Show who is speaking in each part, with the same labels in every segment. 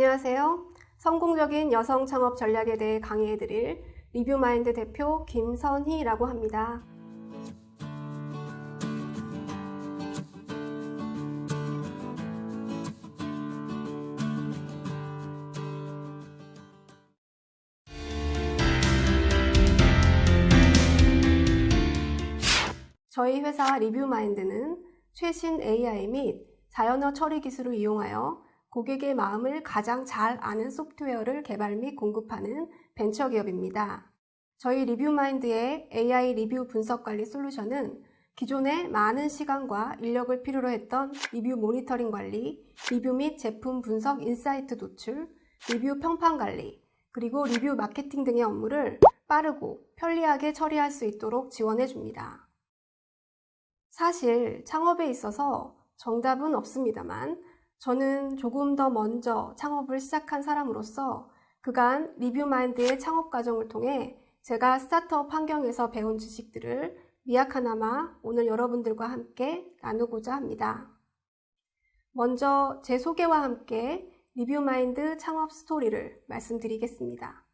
Speaker 1: 안녕하세요. 성공적인 여성 창업 전략에 대해 강의해드릴 리뷰마인드 대표 김선희라고 합니다. 저희 회사 리뷰마인드는 최신 AI 및 자연어 처리 기술을 이용하여 고객의 마음을 가장 잘 아는 소프트웨어를 개발 및 공급하는 벤처 기업입니다. 저희 리뷰마인드의 AI 리뷰 분석 관리 솔루션은 기존에 많은 시간과 인력을 필요로 했던 리뷰 모니터링 관리, 리뷰 및 제품 분석 insight 도출, 리뷰 평판 관리, 그리고 리뷰 마케팅 등의 업무를 빠르고 편리하게 처리할 수 있도록 지원해 줍니다. 사실 창업에 있어서 정답은 없습니다만 저는 조금 더 먼저 창업을 시작한 사람으로서 그간 리뷰마인드의 창업 과정을 통해 제가 스타트업 환경에서 배운 지식들을 미약하나마 오늘 여러분들과 함께 나누고자 합니다. 먼저 제 소개와 함께 리뷰마인드 창업 스토리를 말씀드리겠습니다.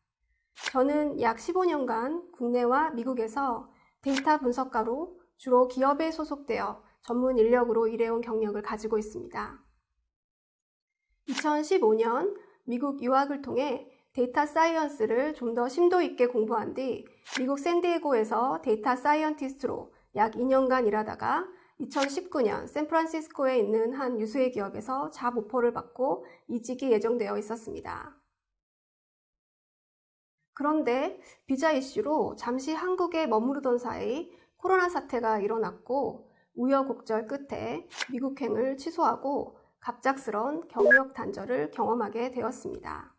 Speaker 1: 저는 약 15년간 국내와 미국에서 데이터 분석가로 주로 기업에 소속되어 전문 인력으로 일해온 경력을 가지고 있습니다. 2015년 미국 유학을 통해 data science를 좀 더 심도 있게 공부한 뒤 미국 샌디에고에서 data scientist로 약 2년간 일하다가 2019년 샌프란시스코에 있는 한 유수의 기업에서 job offer를 받고 이직이 예정되어 있었습니다. 그런데 비자 이슈로 잠시 한국에 머무르던 사이 코로나 사태가 일어났고 우여곡절 끝에 미국행을 취소하고 갑작스런 경력 단절을 경험하게 되었습니다.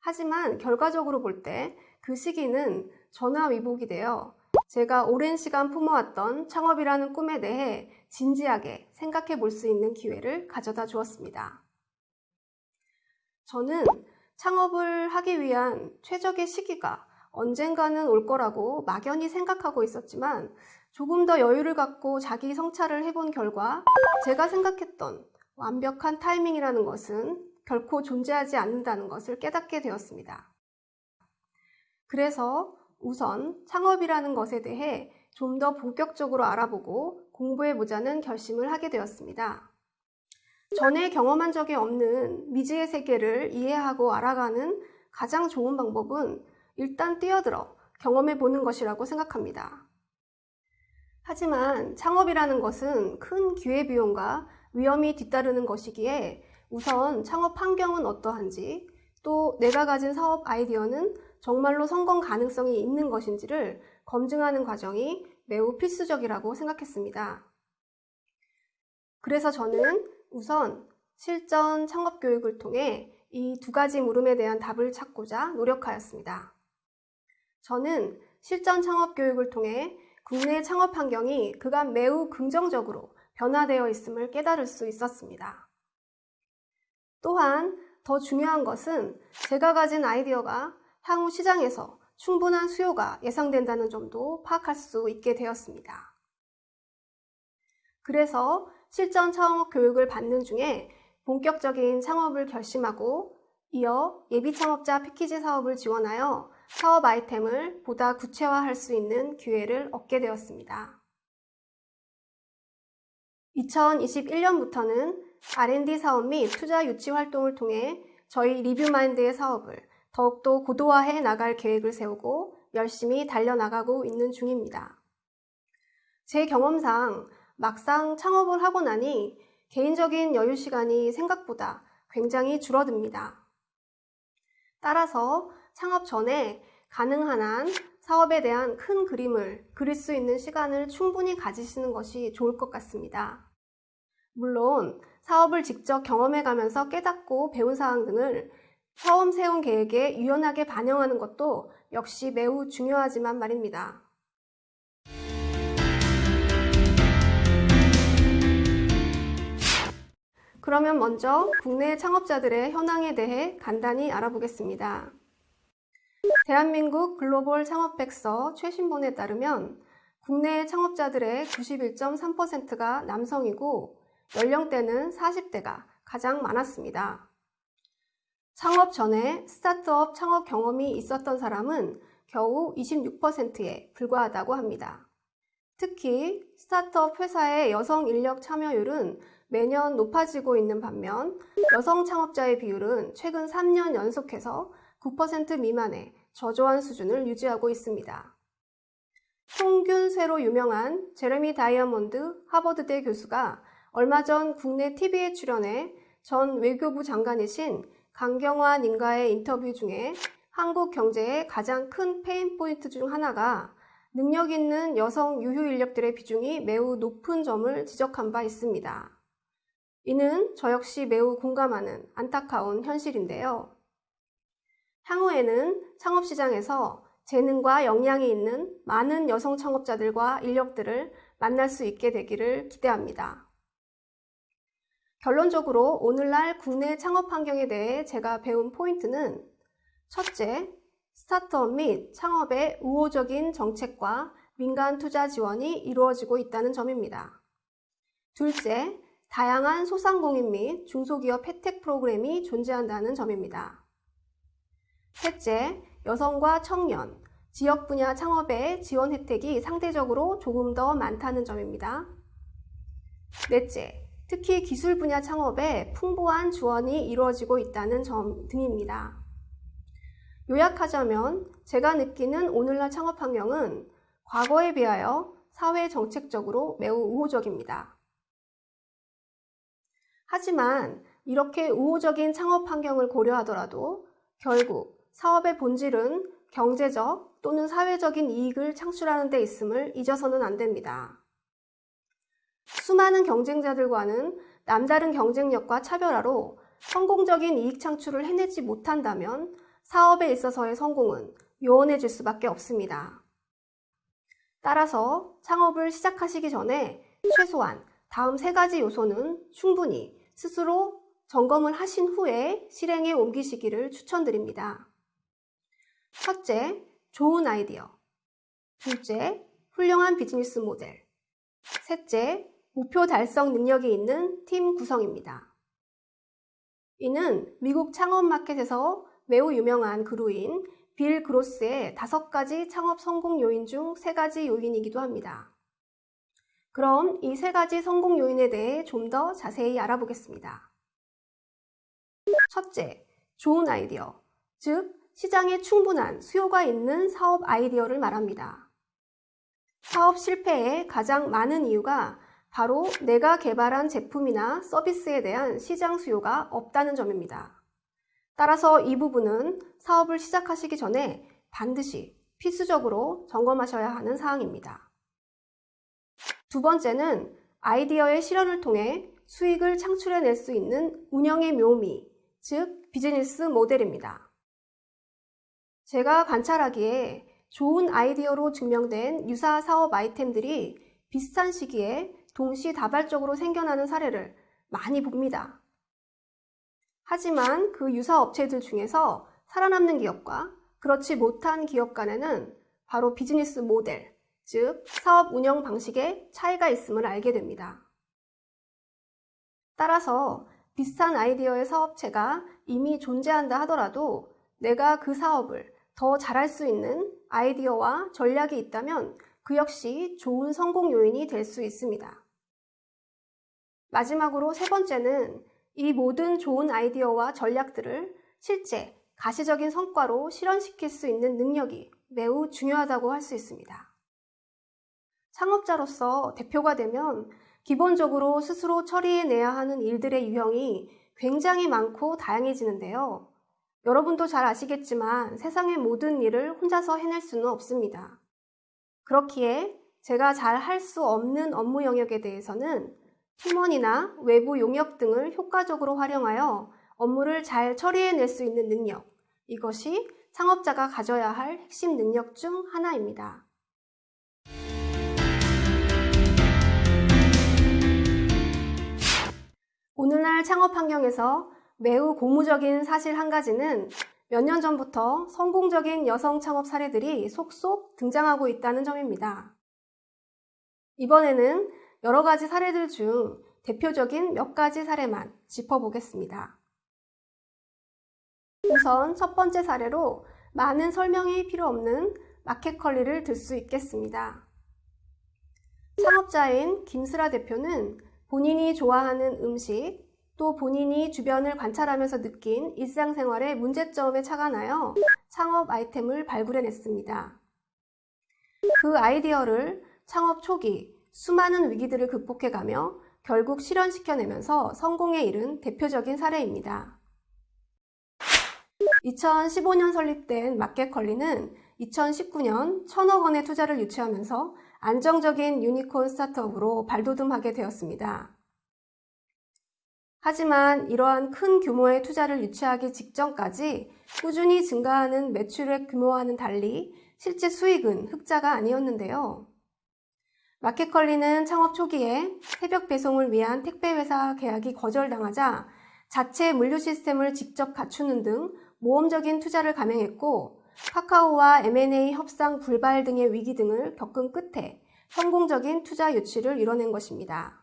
Speaker 1: 하지만 결과적으로 볼 때 그 시기는 전화위복이 되어 제가 오랜 시간 품어왔던 창업이라는 꿈에 대해 진지하게 생각해 볼 수 있는 기회를 가져다 주었습니다. 저는 창업을 하기 위한 최적의 시기가 언젠가는 올 거라고 막연히 생각하고 있었지만 조금 더 여유를 갖고 자기 성찰을 해본 결과 제가 생각했던 완벽한 타이밍이라는 것은 결코 존재하지 않는다는 것을 깨닫게 되었습니다. 그래서 우선 창업이라는 것에 대해 좀 더 본격적으로 알아보고 공부해보자는 결심을 하게 되었습니다. 전에 경험한 적이 없는 미지의 세계를 이해하고 알아가는 가장 좋은 방법은 일단 뛰어들어 경험해 보는 것이라고 생각합니다. 하지만 창업이라는 것은 큰 기회비용과 위험이 뒤따르는 것이기에 우선 창업 환경은 어떠한지 또 내가 가진 사업 아이디어는 정말로 성공 가능성이 있는 것인지를 검증하는 과정이 매우 필수적이라고 생각했습니다. 그래서 저는 우선 실전 창업 교육을 통해 이 두 가지 물음에 대한 답을 찾고자 노력하였습니다. 저는 실전 창업 교육을 통해 국내 창업 환경이 그간 매우 긍정적으로 변화되어 있음을 깨달을 수 있었습니다. 또한 더 중요한 것은 제가 가진 아이디어가 향후 시장에서 충분한 수요가 예상된다는 점도 파악할 수 있게 되었습니다. 그래서 실전 창업 교육을 받는 중에 본격적인 창업을 결심하고 이어 예비 창업자 패키지 사업을 지원하여 사업 아이템을 보다 구체화할 수 있는 기회를 얻게 되었습니다. 2021년부터는 R&D 사업 및 투자 유치 활동을 통해 저희 리뷰마인드의 사업을 더욱더 고도화해 나갈 계획을 세우고 열심히 달려나가고 있는 중입니다. 제 경험상 막상 창업을 하고 나니 개인적인 여유 시간이 생각보다 굉장히 줄어듭니다. 따라서 창업 전에 가능한 한 사업에 대한 큰 그림을 그릴 수 있는 시간을 충분히 가지시는 것이 좋을 것 같습니다. 물론 사업을 직접 경험해 가면서 깨닫고 배운 사항 등을 처음 세운 계획에 유연하게 반영하는 것도 역시 매우 중요하지만 말입니다. 그러면 먼저 국내 창업자들의 현황에 대해 간단히 알아보겠습니다. 대한민국 글로벌 창업백서 최신본에 따르면 국내 창업자들의 91.3%가 남성이고 연령대는 40대가 가장 많았습니다. 창업 전에 스타트업 창업 경험이 있었던 사람은 겨우 26%에 불과하다고 합니다. 특히 스타트업 회사의 여성 인력 참여율은 매년 높아지고 있는 반면 여성 창업자의 비율은 최근 3년 연속해서 9% 미만의 저조한 수준을 유지하고 있습니다. 총균쇠로 유명한 제레미 다이아몬드 하버드대 교수가 얼마 전 국내 TV에 출연해 전 외교부 장관이신 강경화 님과의 인터뷰 중에 한국 경제의 가장 큰 pain point 중 하나가 능력 있는 여성 유효 인력들의 비중이 매우 높은 점을 지적한 바 있습니다. 이는 저 역시 매우 공감하는 안타까운 현실인데요. 향후에는 창업시장에서 재능과 역량이 있는 많은 여성 창업자들과 인력들을 만날 수 있게 되기를 기대합니다. 결론적으로 오늘날 국내 창업 환경에 대해 제가 배운 포인트는 첫째, 스타트업 및 창업의 우호적인 정책과 민간 투자 지원이 이루어지고 있다는 점입니다. 둘째, 다양한 소상공인 및 중소기업 혜택 프로그램이 존재한다는 점입니다. 셋째, 여성과 청년, 지역 분야 창업의 지원 혜택이 상대적으로 조금 더 많다는 점입니다. 넷째, 특히 기술 분야 창업에 풍부한 지원이 이루어지고 있다는 점 등입니다. 요약하자면 제가 느끼는 오늘날 창업 환경은 과거에 비하여 사회 정책적으로 매우 우호적입니다. 하지만 이렇게 우호적인 창업 환경을 고려하더라도 결국 사업의 본질은 경제적 또는 사회적인 이익을 창출하는 데 있음을 잊어서는 안 됩니다. 수많은 경쟁자들과는 남다른 경쟁력과 차별화로 성공적인 이익 창출을 해내지 못한다면 사업에 있어서의 성공은 요원해질 수밖에 없습니다. 따라서 창업을 시작하시기 전에 최소한 다음 세 가지 요소는 충분히 스스로 점검을 하신 후에 실행에 옮기시기를 추천드립니다. 첫째, 좋은 아이디어. 둘째, 훌륭한 비즈니스 모델. 셋째, 목표 달성 능력이 있는 팀 구성입니다. 이는 미국 창업 마켓에서 매우 유명한 그루인 빌 그로스의 다섯 가지 창업 성공 요인 중 세 가지 요인이기도 합니다. 그럼 이 세 가지 성공 요인에 대해 좀 더 자세히 알아보겠습니다. 첫째, 좋은 아이디어, 즉 시장에 충분한 수요가 있는 사업 아이디어를 말합니다. 사업 실패의 가장 많은 이유가 바로 내가 개발한 제품이나 서비스에 대한 시장 수요가 없다는 점입니다. 따라서 이 부분은 사업을 시작하시기 전에 반드시 필수적으로 점검하셔야 하는 사항입니다. 두 번째는 아이디어의 실현을 통해 수익을 창출해낼 수 있는 운영의 묘미, 즉 비즈니스 모델입니다. 제가 관찰하기에 좋은 아이디어로 증명된 유사 사업 아이템들이 비슷한 시기에 동시다발적으로 생겨나는 사례를 많이 봅니다. 하지만 그 유사 업체들 중에서 살아남는 기업과 그렇지 못한 기업 간에는 바로 비즈니스 모델, 즉 사업 운영 방식에 차이가 있음을 알게 됩니다. 따라서 비슷한 아이디어의 사업체가 이미 존재한다 하더라도 내가 그 사업을 더 잘할 수 있는 아이디어와 전략이 있다면 그 역시 좋은 성공 요인이 될 수 있습니다. 마지막으로 세 번째는 이 모든 좋은 아이디어와 전략들을 실제 가시적인 성과로 실현시킬 수 있는 능력이 매우 중요하다고 할 수 있습니다. 창업자로서 대표가 되면 기본적으로 스스로 처리해내야 하는 일들의 유형이 굉장히 많고 다양해지는데요. 여러분도 잘 아시겠지만 세상의 모든 일을 혼자서 해낼 수는 없습니다. 그렇기에 제가 잘 할 수 없는 업무 영역에 대해서는 팀원이나 외부 용역 등을 효과적으로 활용하여 업무를 잘 처리해낼 수 있는 능력, 이것이 창업자가 가져야 할 핵심 능력 중 하나입니다. 오늘날 창업 환경에서 매우 고무적인 사실 한 가지는 몇 년 전부터 성공적인 여성 창업 사례들이 속속 등장하고 있다는 점입니다. 이번에는 여러 가지 사례들 중 대표적인 몇 가지 사례만 짚어보겠습니다. 우선 첫 번째 사례로 많은 설명이 필요 없는 마켓컬리를 들 수 있겠습니다. 창업자인 김슬아 대표는 본인이 좋아하는 음식, 또 본인이 주변을 관찰하면서 느낀 일상생활의 문제점에 착안하여 창업 아이템을 발굴해냈습니다. 그 아이디어를 창업 초기 수많은 위기들을 극복해가며 결국 실현시켜내면서 성공에 이른 대표적인 사례입니다. 2015년 설립된 마켓컬리는 2019년 천억 원의 투자를 유치하면서 안정적인 유니콘 스타트업으로 발돋움하게 되었습니다. 하지만 이러한 큰 규모의 투자를 유치하기 직전까지 꾸준히 증가하는 매출액 규모와는 달리 실제 수익은 흑자가 아니었는데요. 마켓컬리는 창업 초기에 새벽 배송을 위한 택배회사 계약이 거절당하자 자체 물류 시스템을 직접 갖추는 등 모험적인 투자를 감행했고 카카오와 M&A 협상 불발 등의 위기 등을 겪은 끝에 성공적인 투자 유치를 이뤄낸 것입니다.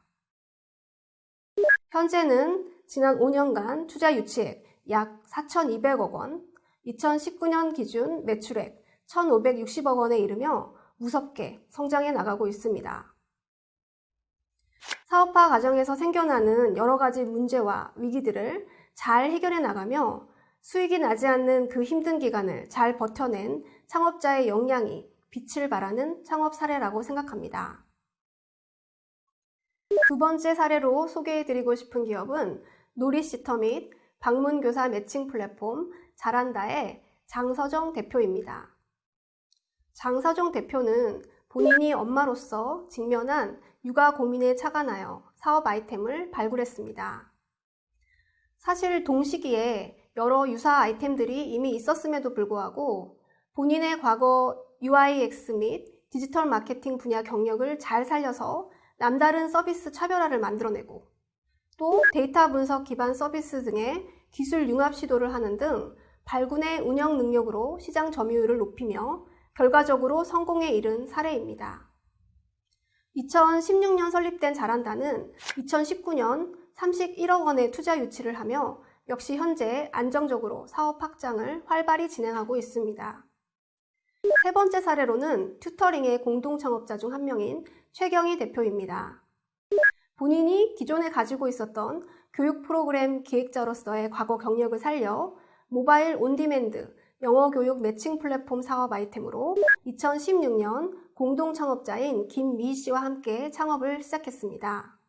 Speaker 1: 현재는 지난 5년간 투자 유치액 약 4,200억 원, 2019년 기준 매출액 1,560억 원에 이르며 무섭게 성장해 나가고 있습니다. 사업화 과정에서 생겨나는 여러 가지 문제와 위기들을 잘 해결해 나가며 수익이 나지 않는 그 힘든 기간을 잘 버텨낸 창업자의 역량이 빛을 발하는 창업 사례라고 생각합니다. 두 번째 사례로 소개해드리고 싶은 기업은 놀이시터 및 방문교사 매칭 플랫폼 잘한다의 장서정 대표입니다. 장서정 대표는 본인이 엄마로서 직면한 육아 고민에 착안하여 사업 아이템을 발굴했습니다. 사실 동시기에 여러 유사 아이템들이 이미 있었음에도 불구하고 본인의 과거 UIX 및 디지털 마케팅 분야 경력을 잘 살려서 남다른 서비스 차별화를 만들어내고 또 데이터 분석 기반 서비스 등의 기술 융합 시도를 하는 등 발군의 운영 능력으로 시장 점유율을 높이며 결과적으로 성공에 이른 사례입니다. 2016년 설립된 잘한다는 2019년 31억 원의 투자 유치를 하며 역시 현재 안정적으로 사업 확장을 활발히 진행하고 있습니다. 세 번째 사례로는 튜터링의 공동 창업자 중 한 명인 최경희 대표입니다. 본인이 기존에 가지고 있었던 교육 프로그램 기획자로서의 과거 경력을 살려 모바일 on-demand 영어 교육 매칭 플랫폼 사업 아이템으로 2016년 공동 창업자인 김미 씨와 함께 창업을 시작했습니다.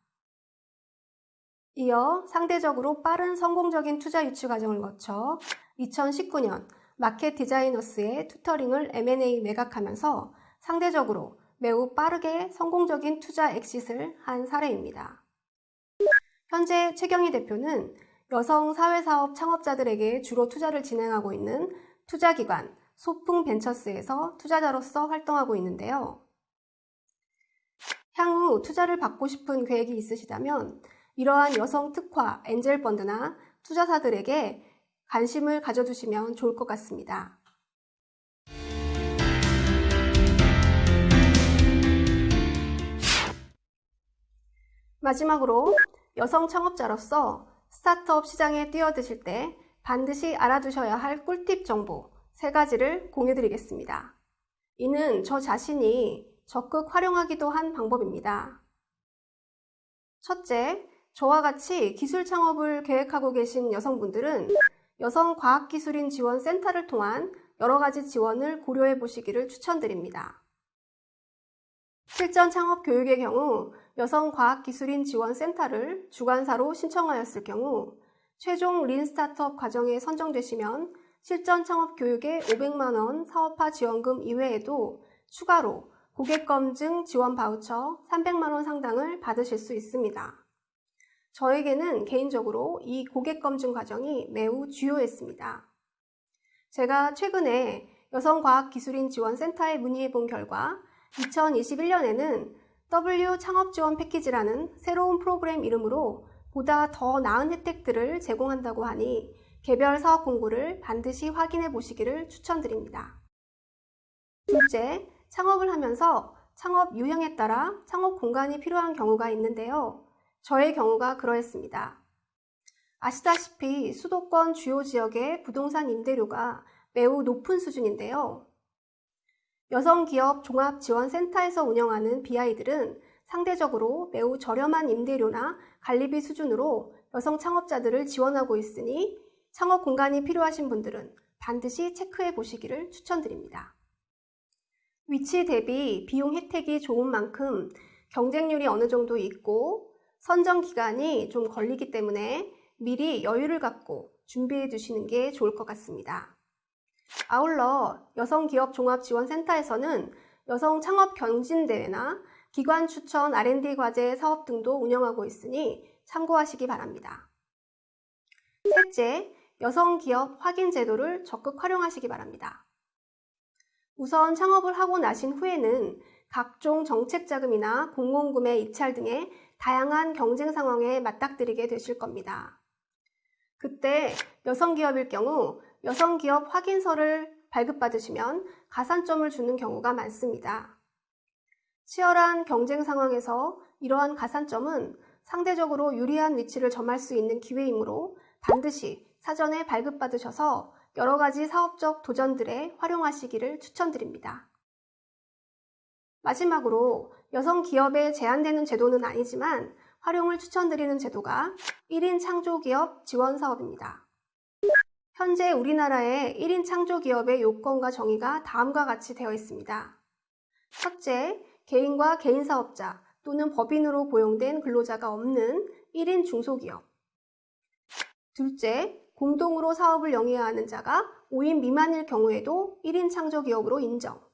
Speaker 1: 이어 상대적으로 빠른 성공적인 투자 유치 과정을 거쳐 2019년 마켓 디자이너스의 투터링을 M&A 매각하면서 상대적으로 매우 빠르게 성공적인 투자 엑싯을 한 사례입니다. 현재 최경희 대표는 여성 사회사업 창업자들에게 주로 투자를 진행하고 있는 투자기관 소풍 벤처스에서 투자자로서 활동하고 있는데요. 향후 투자를 받고 싶은 계획이 있으시다면 이러한 여성 특화 엔젤 펀드나 투자사들에게 관심을 가져두시면 좋을 것 같습니다. 마지막으로 여성 창업자로서 스타트업 시장에 뛰어드실 때 반드시 알아두셔야 할 꿀팁 정보 3가지를 공유드리겠습니다. 이는 저 자신이 적극 활용하기도 한 방법입니다. 첫째, 저와 같이 기술 창업을 계획하고 계신 여성분들은 여성과학기술인 지원 센터를 통한 여러 가지 지원을 고려해 보시기를 추천드립니다. 실전 창업 교육의 경우 여성과학기술인 지원 센터를 주관사로 신청하였을 경우 최종 lean startup 과정에 선정되시면 실전 창업 교육의 500만원 사업화 지원금 이외에도 추가로 고객검증 지원 바우처 300만원 상당을 받으실 수 있습니다. 저에게는 개인적으로 이 고객 검증 과정이 매우 주요했습니다. 제가 최근에 여성과학기술인 지원센터에 문의해 본 결과 2021년에는 W 창업 지원 패키지라는 새로운 프로그램 이름으로 보다 더 나은 혜택들을 제공한다고 하니 개별 사업 공고를 반드시 확인해 보시기를 추천드립니다. 둘째, 창업을 하면서 창업 유형에 따라 창업 공간이 필요한 경우가 있는데요. 저의 경우가 그러했습니다. 아시다시피 수도권 주요 지역의 부동산 임대료가 매우 높은 수준인데요. 여성기업 종합지원센터에서 운영하는 BI들은 상대적으로 매우 저렴한 임대료나 관리비 수준으로 여성 창업자들을 지원하고 있으니 창업 공간이 필요하신 분들은 반드시 체크해 보시기를 추천드립니다. 위치 대비 비용 혜택이 좋은 만큼 경쟁률이 어느 정도 있고 선정 기간이 좀 걸리기 때문에 미리 여유를 갖고 준비해 두시는 게 좋을 것 같습니다. 아울러 여성기업종합지원센터에서는 여성 창업 경진대회나 기관 추천 R&D 과제 사업 등도 운영하고 있으니 참고하시기 바랍니다. 셋째, 여성기업 확인 제도를 적극 활용하시기 바랍니다. 우선 창업을 하고 나신 후에는 각종 정책 자금이나 공공구매 입찰 등의 다양한 경쟁 상황에 맞닥뜨리게 되실 겁니다. 그때 여성기업일 경우 여성기업 확인서를 발급받으시면 가산점을 주는 경우가 많습니다. 치열한 경쟁 상황에서 이러한 가산점은 상대적으로 유리한 위치를 점할 수 있는 기회이므로 반드시 사전에 발급받으셔서 여러 가지 사업적 도전들에 활용하시기를 추천드립니다. 마지막으로 여성 기업에 제한되는 제도는 아니지만 활용을 추천드리는 제도가 1인 창조기업 지원 사업입니다. 현재 우리나라의 1인 창조기업의 요건과 정의가 다음과 같이 되어 있습니다. 첫째, 개인과 개인사업자 또는 법인으로 고용된 근로자가 없는 1인 중소기업. 둘째, 공동으로 사업을 영위해야 하는 자가 5인 미만일 경우에도 1인 창조기업으로 인정.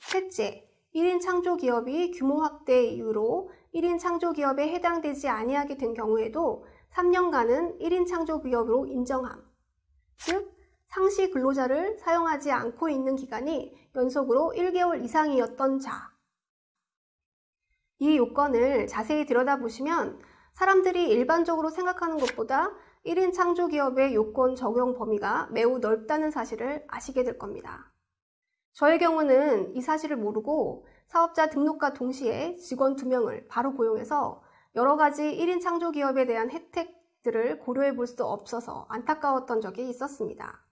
Speaker 1: 셋째, 1인 창조기업이 규모 확대 이유로 1인 창조기업에 해당되지 아니하게 된 경우에도 3년간은 1인 창조기업으로 인정함. 즉, 상시 근로자를 사용하지 않고 있는 기간이 연속으로 1개월 이상이었던 자. 이 요건을 자세히 들여다보시면 사람들이 일반적으로 생각하는 것보다 1인 창조기업의 요건 적용 범위가 매우 넓다는 사실을 아시게 될 겁니다. 저의 경우는 이 사실을 모르고 사업자 등록과 동시에 직원 2명을 바로 고용해서 여러 가지 1인 창조기업에 대한 혜택 들을 고려해 볼 수 없어서 안타까웠던 적이 있었습니다.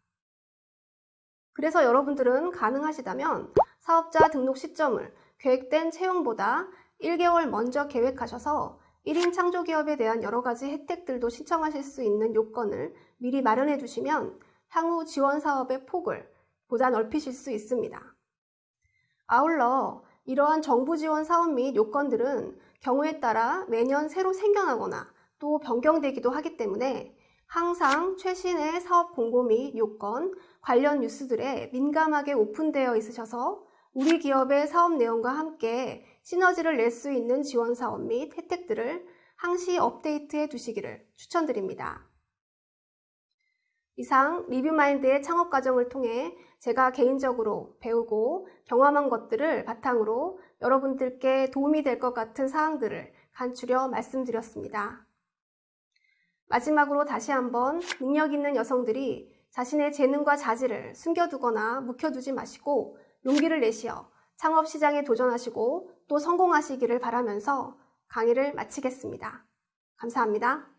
Speaker 1: 그래서 여러분들은 가능하시다면 사업자 등록 시점을 계획된 채용보다 1개월 먼저 계획하셔서 1인 창조기업에 대한 여러 가지 혜택들도 신청하실 수 있는 요건을 미리 마련해 두시면 향후 지원 사업의 폭을 보다 넓히실 수 있습니다. 아울러 이러한 정부 지원 사업 및 요건들은 경우에 따라 매년 새로 생겨나거나 또 변경되기도 하기 때문에 항상 최신의 사업 공고 및 요건, 관련 뉴스들에 민감하게 오픈되어 있으셔서 우리 기업의 사업 내용과 함께 시너지를 낼 수 있는 지원 사업 및 혜택들을 항시 업데이트해 두시기를 추천드립니다. 이상 리뷰마인드의 창업 과정을 통해 제가 개인적으로 배우고 경험한 것들을 바탕으로 여러분들께 도움이 될 것 같은 사항들을 간추려 말씀드렸습니다. 마지막으로 다시 한번 능력 있는 여성들이 자신의 재능과 자질을 숨겨두거나 묵혀두지 마시고 용기를 내시어 창업 시장에 도전하시고 또 성공하시기를 바라면서 강의를 마치겠습니다. 감사합니다.